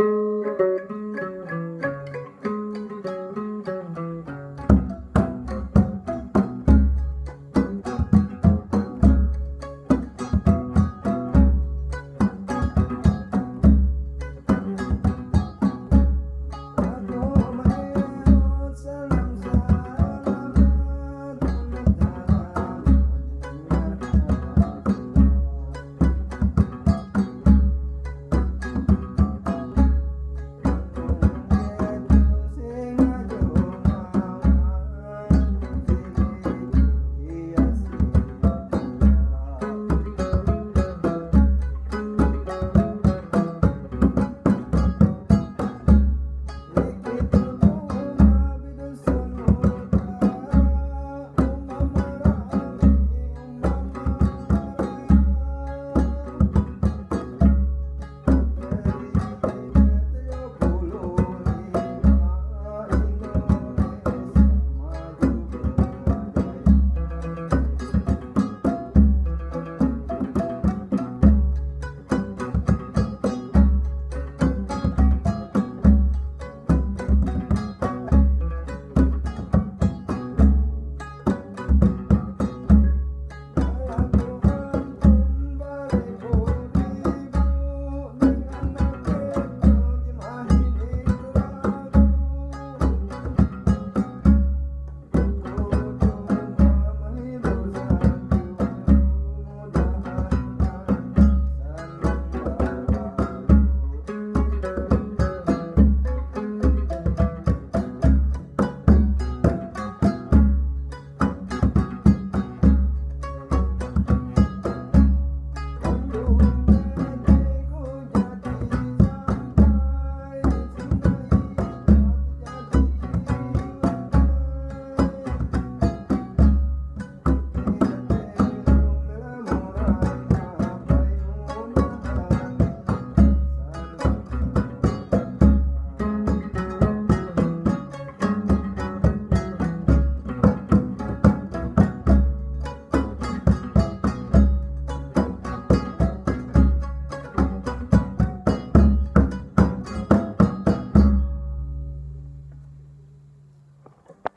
Música